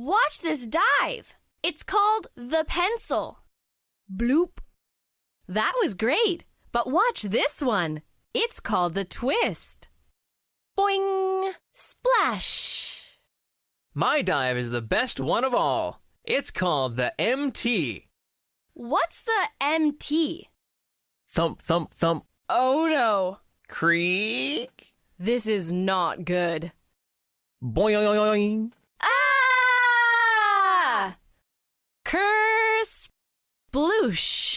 Watch this dive. It's called the pencil. Bloop. That was great. But watch this one. It's called the twist. Boing! Splash! My dive is the best one of all. It's called the MT. What's the MT? Thump, thump, thump. Oh no. Creak. This is not good. Boing. Curse. Sploosh.